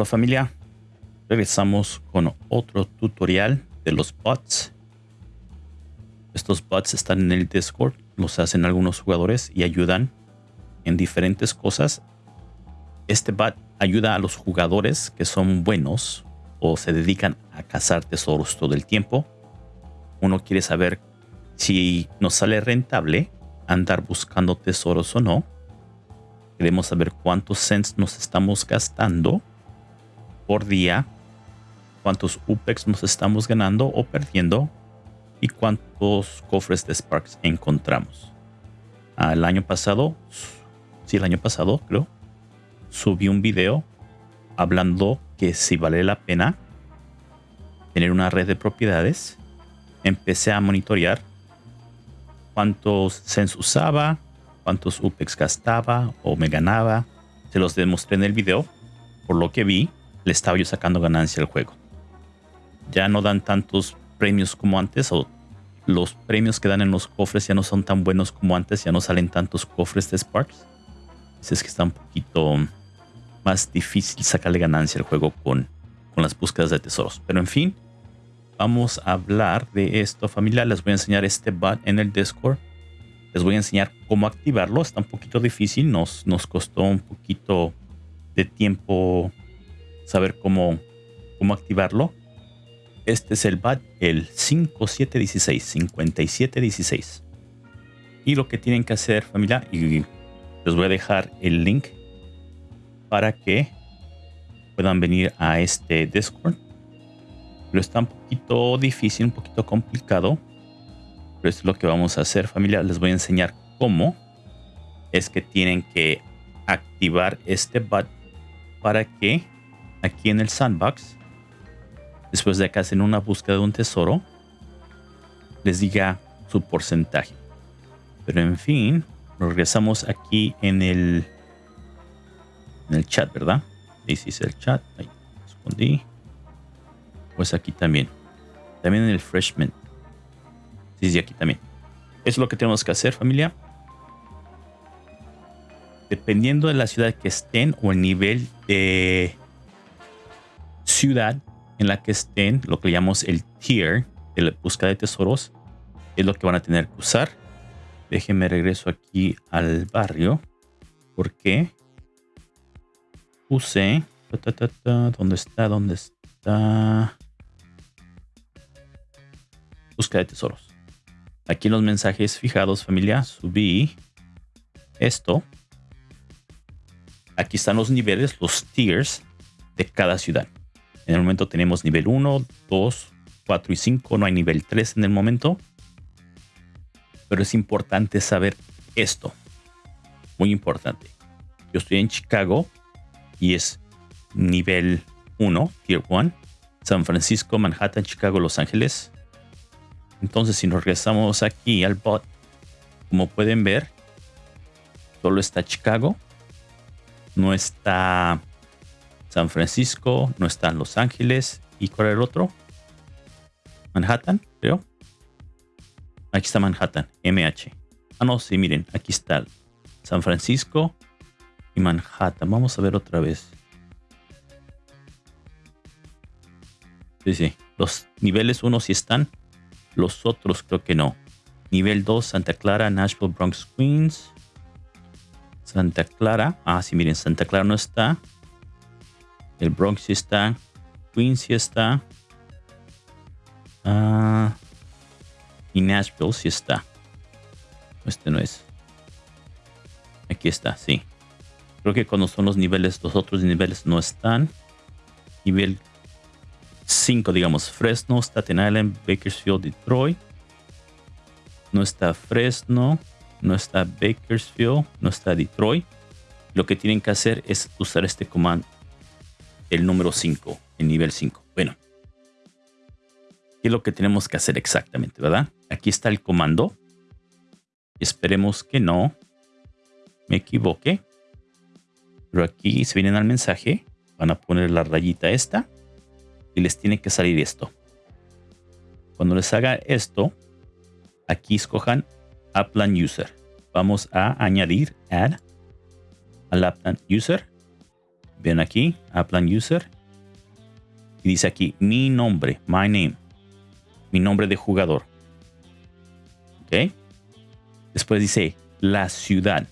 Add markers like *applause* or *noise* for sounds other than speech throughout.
Hola familia, regresamos con otro tutorial de los bots. Estos bots están en el Discord, los hacen algunos jugadores y ayudan en diferentes cosas. Este bot ayuda a los jugadores que son buenos o se dedican a cazar tesoros todo el tiempo. Uno quiere saber si nos sale rentable andar buscando tesoros o no. Queremos saber cuántos cents nos estamos gastando por día, cuántos UPEX nos estamos ganando o perdiendo y cuántos cofres de Sparks encontramos. El año pasado, sí, el año pasado creo, subí un video hablando que si vale la pena tener una red de propiedades. Empecé a monitorear cuántos cents usaba, cuántos UPEX gastaba o me ganaba. Se los demostré en el video. Por lo que vi, le estaba yo sacando ganancia al juego. Ya no dan tantos premios como antes o los premios que dan en los cofres ya no son tan buenos como antes, ya no salen tantos cofres de Sparks. Es que está un poquito más difícil sacarle ganancia al juego con, con las búsquedas de tesoros. Pero en fin, vamos a hablar de esto familia. Les voy a enseñar este bot en el Discord. Les voy a enseñar cómo activarlo. Está un poquito difícil. Nos, nos costó un poquito de tiempo saber cómo, cómo activarlo. Este es el BAT, el 5716, 5716. Y lo que tienen que hacer, familia, y les voy a dejar el link para que puedan venir a este Discord. Pero está un poquito difícil, un poquito complicado. Pero esto es lo que vamos a hacer, familia. Les voy a enseñar cómo es que tienen que activar este BAT para que aquí en el sandbox, después de que hacen una búsqueda de un tesoro, les diga su porcentaje. Pero en fin, regresamos aquí en el en el chat, ¿verdad? Ahí sí es el chat. Ahí escondí. Pues aquí también. También en el freshman. Sí, sí, aquí también. Eso es lo que tenemos que hacer, familia. Dependiendo de la ciudad que estén o el nivel de ciudad en la que estén, lo que llamamos el tier de la búsqueda de tesoros, es lo que van a tener que usar. Déjenme regreso aquí al barrio. Porque puse... ¿Dónde está? ¿Dónde está? Búsqueda de tesoros. Aquí en los mensajes fijados, familia, subí esto. Aquí están los niveles, los tiers de cada ciudad. En el momento tenemos nivel 1, 2, 4 y 5. No hay nivel 3 en el momento. Pero es importante saber esto. Muy importante. Yo estoy en Chicago y es nivel 1, Tier 1. San Francisco, Manhattan, Chicago, Los Ángeles. Entonces si nos regresamos aquí al bot, como pueden ver, solo está Chicago. No está San Francisco, no está en Los Ángeles. ¿Y cuál era el otro? Manhattan, creo. Aquí está Manhattan, MH. Ah, no, sí, miren, aquí está San Francisco y Manhattan. Vamos a ver otra vez. Sí, sí. Los niveles 1 sí están. Los otros creo que no. Nivel 2, Santa Clara, Nashville, Bronx, Queens. Santa Clara. Ah, sí, miren, Santa Clara no está. El Bronx sí está. Queens sí está. Ah, y Nashville sí está. Este no es. Aquí está, sí. Creo que cuando son los niveles, los otros niveles no están. Nivel 5, digamos, Fresno, Staten Island, Bakersfield, Detroit. No está Fresno, no está Bakersfield, no está Detroit. Lo que tienen que hacer es usar este comando el número 5, el nivel 5. Bueno, ¿qué es lo que tenemos que hacer exactamente, verdad? Aquí está el comando. Esperemos que no me equivoque. Pero aquí se vienen al mensaje. Van a poner la rayita esta. Y les tiene que salir esto. Cuando les haga esto, aquí escojan Applan User. Vamos a añadir Add al Applan User Ven aquí, Plan User. Y dice aquí mi nombre, my name. Mi nombre de jugador. ¿Ok? Después dice la ciudad.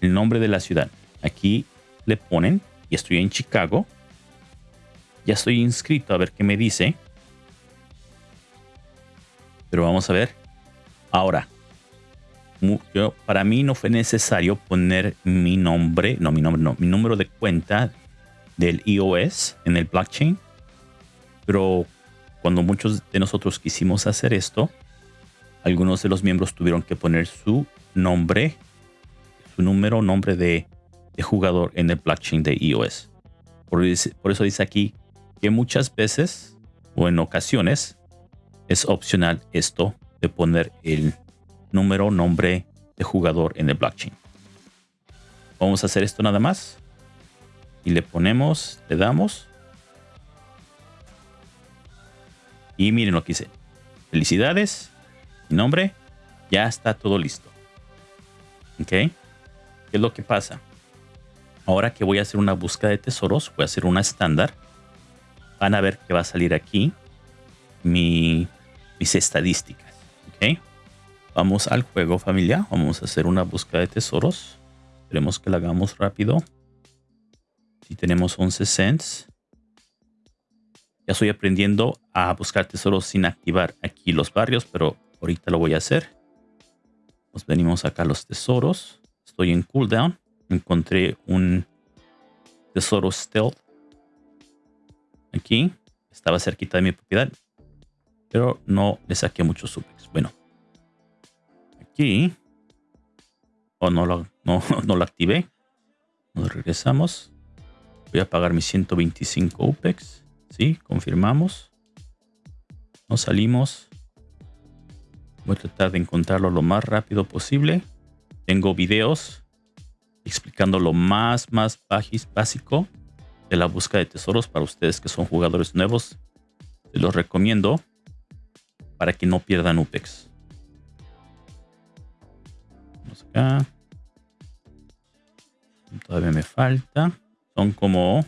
El nombre de la ciudad. Aquí le ponen, y estoy en Chicago. Ya estoy inscrito a ver qué me dice. Pero vamos a ver. Ahora, para mí no fue necesario poner mi nombre, no mi nombre, no, mi número de cuenta del iOS en el blockchain. Pero cuando muchos de nosotros quisimos hacer esto, algunos de los miembros tuvieron que poner su nombre, su número, nombre de, jugador en el blockchain de iOS. Por eso dice aquí que muchas veces o en ocasiones es opcional esto de poner el número, nombre de jugador en el blockchain. Vamos a hacer esto nada más. Y le ponemos, le damos. Y miren lo que hice. Felicidades. Mi nombre. Ya está todo listo. ¿Ok? ¿Qué es lo que pasa? Ahora que voy a hacer una búsqueda de tesoros, voy a hacer una estándar. Van a ver que va a salir aquí mi, mis estadísticas. ¿Ok? Vamos al juego familia. Vamos a hacer una búsqueda de tesoros. Esperemos que la hagamos rápido. Si tenemos 11 cents. Ya estoy aprendiendo a buscar tesoros sin activar aquí los barrios, pero ahorita lo voy a hacer. Nos venimos acá a los tesoros. Estoy en cooldown. Encontré un tesoro stealth. Aquí. Estaba cerquita de mi propiedad. Pero no le saqué muchos supex. Bueno, o no lo, no, *laughs* no lo activé. Nos regresamos. Voy a pagar mis 125 UPEX. Sí, confirmamos. Nos salimos. Voy a tratar de encontrarlo lo más rápido posible. Tengo videos explicando lo más, más básico de la búsqueda de tesoros para ustedes que son jugadores nuevos. Los recomiendo para que no pierdan UPEX Todavía me falta. Son como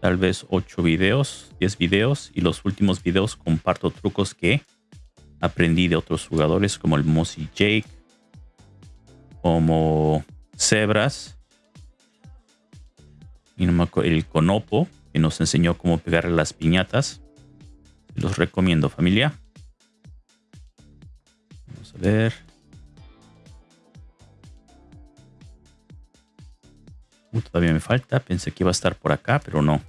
tal vez 8 videos, 10 videos. Y los últimos videos comparto trucos que aprendí de otros jugadores como el Mossy Jake, como Zebras, y el Conopo, que nos enseñó cómo pegarle las piñatas. Los recomiendo, familia. Vamos a ver. Todavía me falta. Pensé que iba a estar por acá, pero no.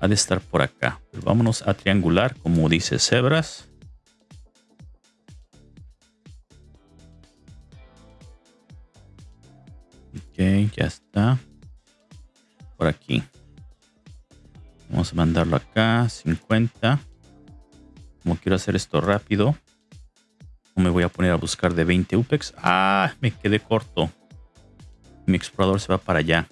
Ha de estar por acá. Pero vámonos a triangular, como dice Cebras. Ok, ya está. Por aquí. Vamos a mandarlo acá. 50. Como quiero hacer esto rápido. No me voy a poner a buscar de 20 UPEX. Ah, me quedé corto mi explorador se va para allá.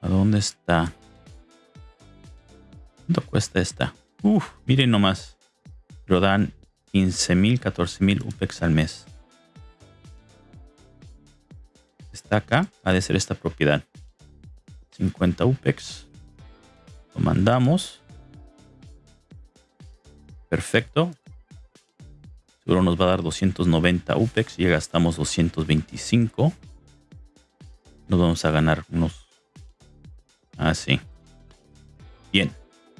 ¿A dónde está? ¿Cuánto cuesta esta? Uf, miren nomás. Lo dan 15.000, 14.000 UPEX al mes. Está acá. Ha de ser esta propiedad. 50 UPEX. Lo mandamos. Perfecto. Seguro nos va a dar 290 UPEX. Ya gastamos 225. Nos vamos a ganar unos... Ah, sí. Bien.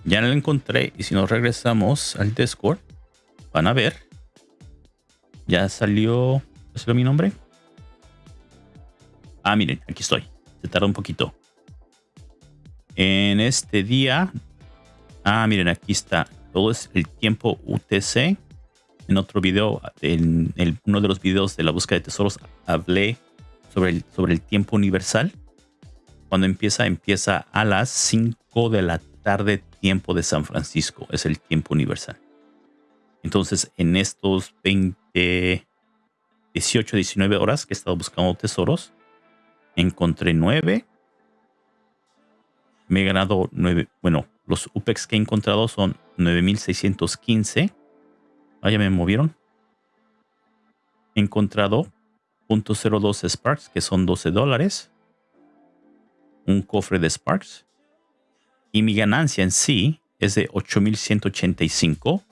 Ya lo encontré. Y si nos regresamos al Discord, van a ver. Ya salió... ¿Ya salió mi nombre? Ah, miren, aquí estoy. Se tarda un poquito. En este día... Ah, miren, aquí está. Todo es el tiempo UTC en otro video, en uno de los videos de la búsqueda de tesoros, hablé sobre el, sobre el tiempo universal. Cuando empieza, empieza a las 5 de la tarde, tiempo de San Francisco. Es el tiempo universal. Entonces, en estos 20, 18, 19 horas que he estado buscando tesoros, encontré 9. Me he ganado 9. Bueno, los UPEX que he encontrado son 9615 Ah, ya me movieron. He encontrado .02 Sparks, que son 12 dólares. Un cofre de Sparks. Y mi ganancia en sí es de 8.185.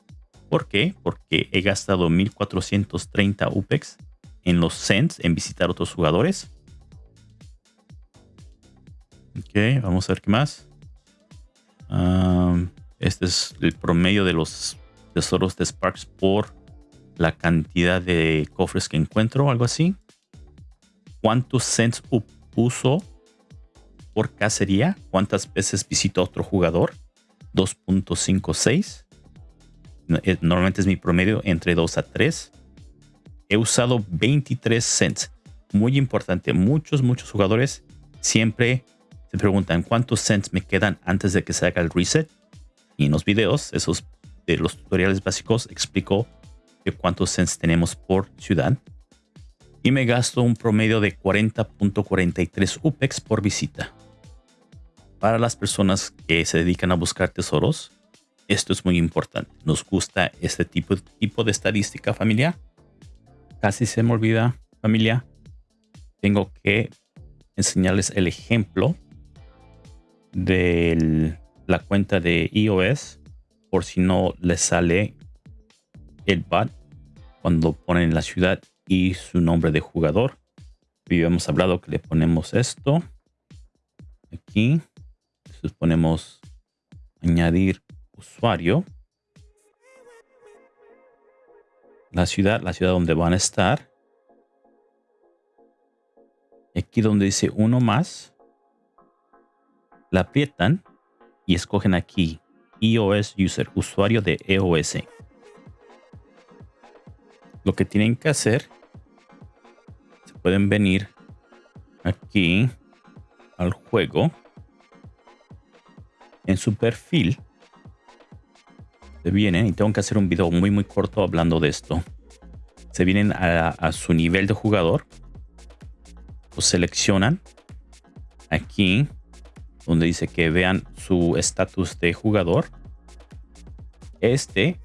¿Por qué? Porque he gastado 1.430 UPEX en los cents, en visitar otros jugadores. Ok, vamos a ver qué más. este es el promedio de los tesoros de Sparks por la cantidad de cofres que encuentro, algo así. ¿Cuántos cents uso por cacería? ¿Cuántas veces visito a otro jugador? 2.56. Eh, normalmente es mi promedio entre 2 a 3. He usado 23 cents. Muy importante. Muchos, muchos jugadores siempre se preguntan cuántos cents me quedan antes de que se haga el reset. Y en los videos, esos de los tutoriales básicos, explico cuántos cents tenemos por ciudad. Y me gasto un promedio de 40.43 UPEX por visita. Para las personas que se dedican a buscar tesoros, esto es muy importante. Nos gusta este tipo, tipo de estadística familiar. Casi se me olvida familia. Tengo que enseñarles el ejemplo de la cuenta de iOS por si no les sale el bot cuando ponen la ciudad y su nombre de jugador. Hemos hablado que le ponemos esto aquí. Entonces ponemos añadir usuario. La ciudad, la ciudad donde van a estar. Aquí donde dice uno más, la aprietan y escogen aquí iOS User, usuario de EOS. Lo que tienen que hacer, se pueden venir aquí al juego. En su perfil, se vienen y tengo que hacer un video muy muy corto hablando de esto. Se vienen a, a su nivel de jugador. Lo seleccionan aquí donde dice que vean su estatus de jugador. Este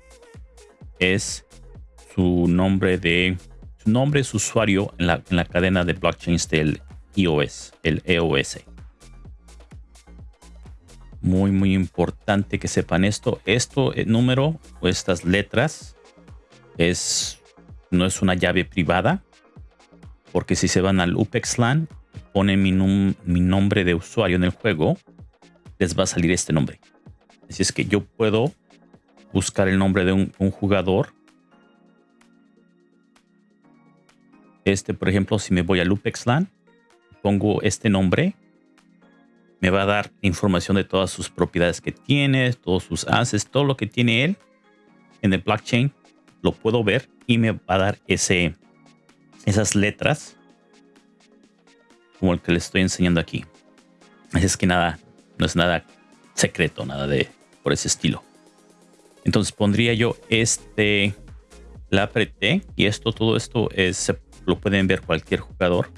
es su nombre de su nombre es usuario en la, en la cadena de blockchains del iOS, el EOS. Muy, muy importante que sepan esto. Esto, el número o estas letras es, no es una llave privada. Porque si se van al UPEXLAN pone mi, nombre de usuario en el juego, les va a salir este nombre. Así es que yo puedo buscar el nombre de un, jugador. Este, por ejemplo, si me voy a LuPexLAN, pongo este nombre, me va a dar información de todas sus propiedades que tiene, todos sus assets, todo lo que tiene él en el blockchain, lo puedo ver y me va a dar ese, esas letras como el que les estoy enseñando aquí. Así es que nada, no es nada secreto, nada de por ese estilo. Entonces pondría yo este, la apreté y esto, todo esto es, lo pueden ver cualquier jugador.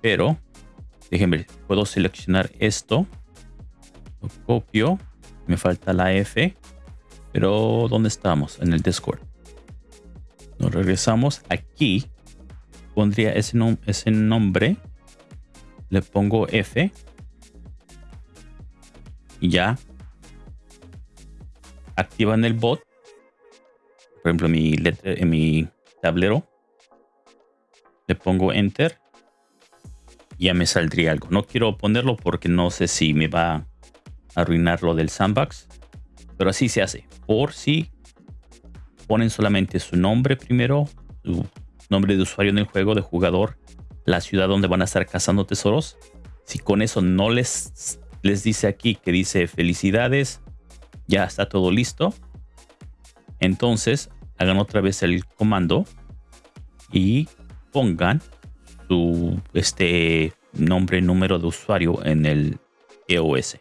Pero, déjenme, puedo seleccionar esto, lo copio, me falta la F, pero ¿dónde estamos? En el Discord. Nos regresamos aquí pondría ese, ese nombre. Le pongo F. Y ya. Activan el bot. Por ejemplo, mi en mi tablero. Le pongo Enter. Ya me saldría algo. No quiero ponerlo porque no sé si me va a arruinar lo del sandbox. Pero así se hace. Por si ponen solamente su nombre primero, su nombre de usuario en el juego de jugador, la ciudad donde van a estar cazando tesoros. Si con eso no les, les dice aquí que dice felicidades, ya está todo listo. Entonces hagan otra vez el comando y pongan su este nombre, número de usuario en el EOS.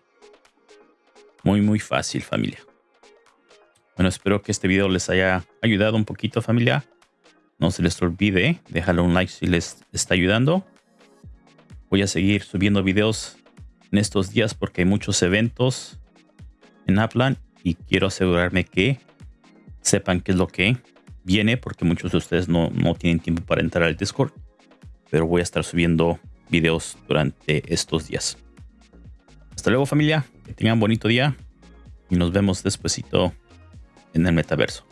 Muy, muy fácil familia. Bueno, espero que este video les haya ayudado un poquito familia. No se les olvide, déjale un like si les está ayudando. Voy a seguir subiendo videos en estos días porque hay muchos eventos en Upland y quiero asegurarme que sepan qué es lo que viene porque muchos de ustedes no, no tienen tiempo para entrar al Discord, pero voy a estar subiendo videos durante estos días. Hasta luego familia, que tengan bonito día y nos vemos despuesito en el metaverso.